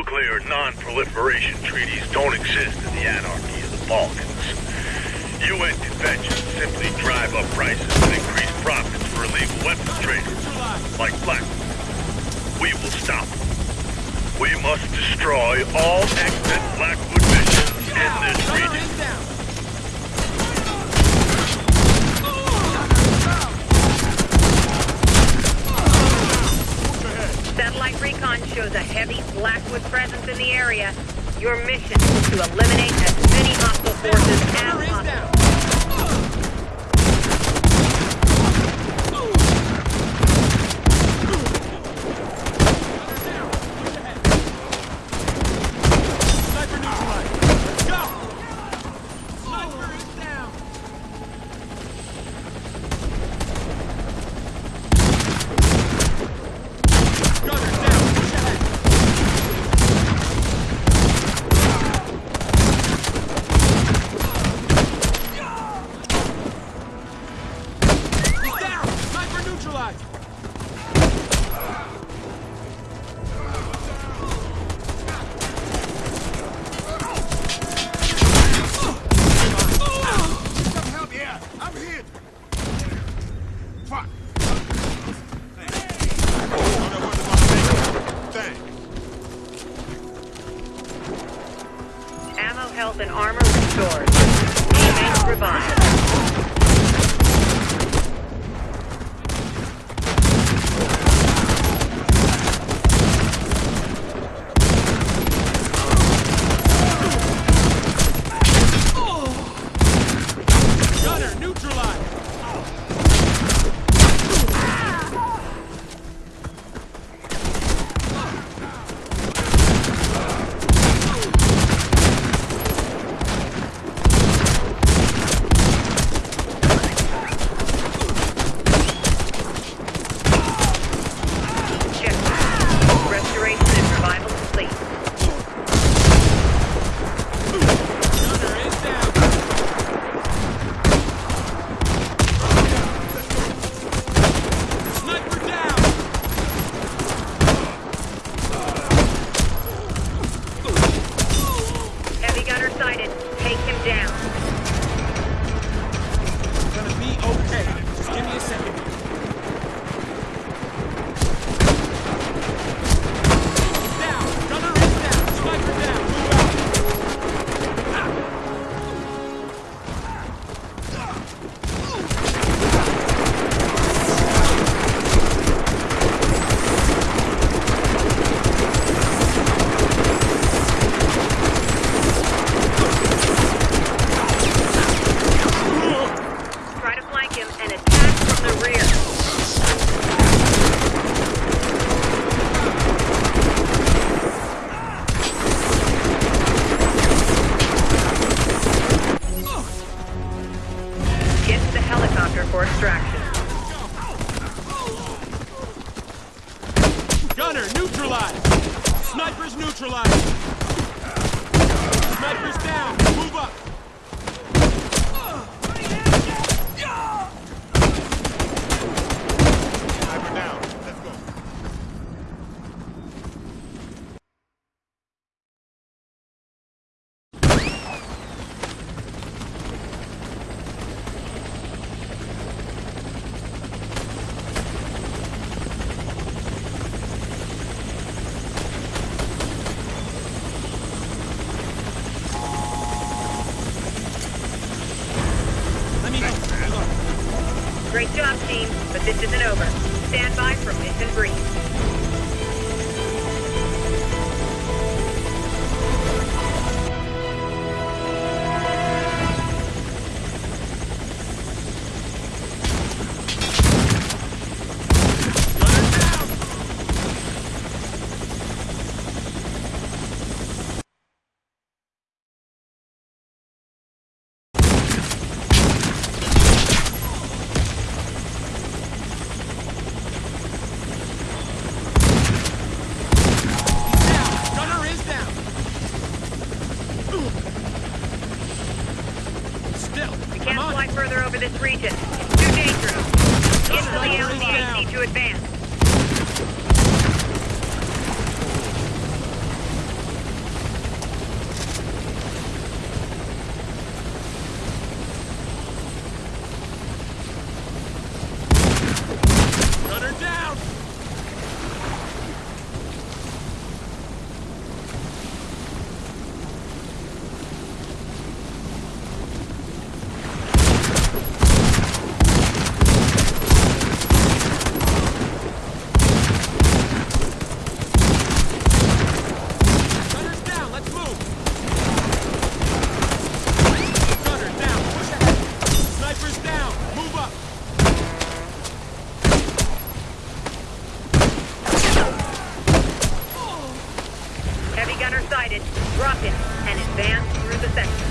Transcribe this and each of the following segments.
Nuclear non-proliferation treaties don't exist in the anarchy of the Balkans. UN conventions simply drive up prices and increase profits for illegal weapons traders, like Black. We will stop. We must destroy all extant Blackwood missions in this region. Recon shows a heavy Blackwood presence in the area. Your mission is to eliminate as many hostile forces as possible. Health, and armor restored. Teammates revived. Great job, team, but this isn't over. Stand by for mission brief. 三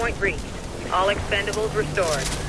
Checkpoint reached. All expendables restored.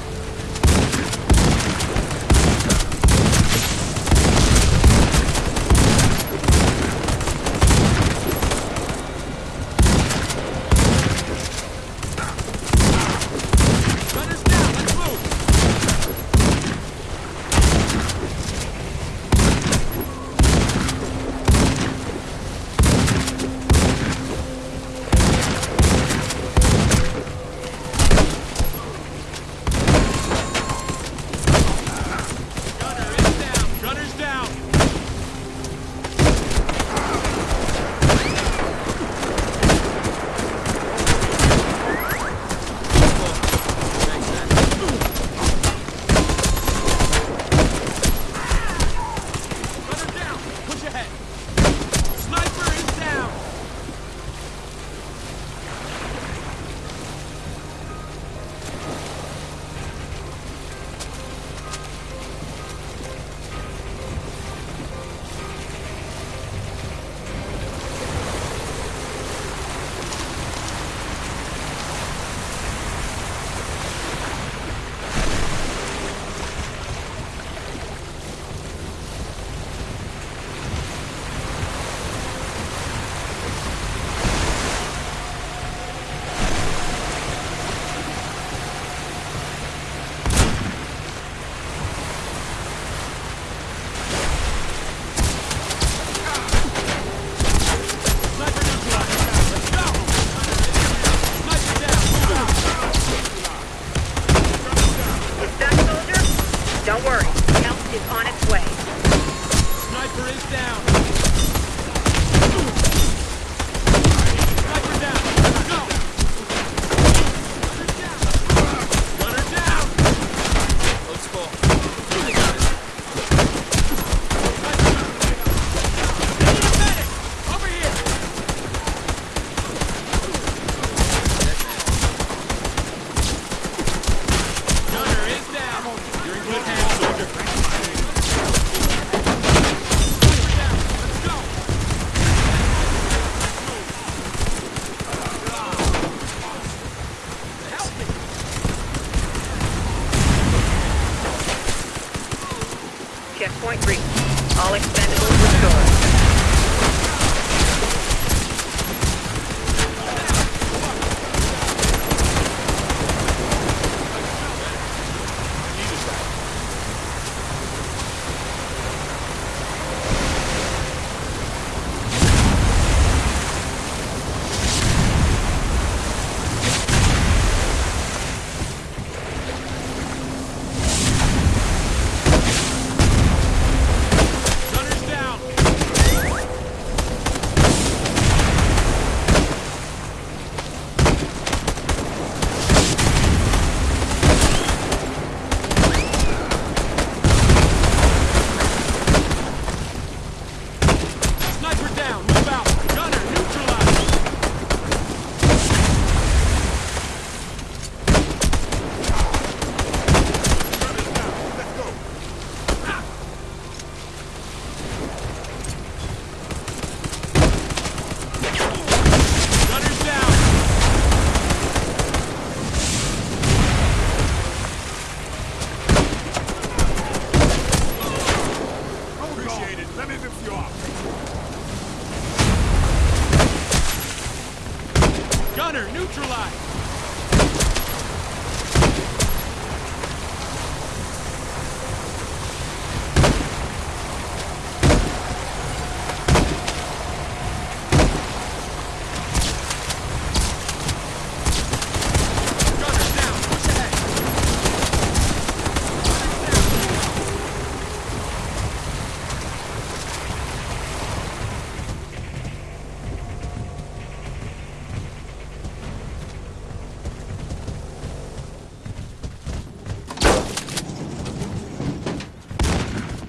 6.3. All expendables restored.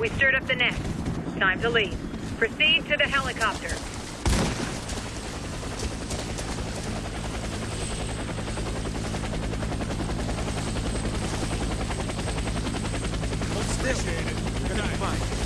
We stirred up the nest. Time to leave. Proceed to the helicopter. What's? Good night.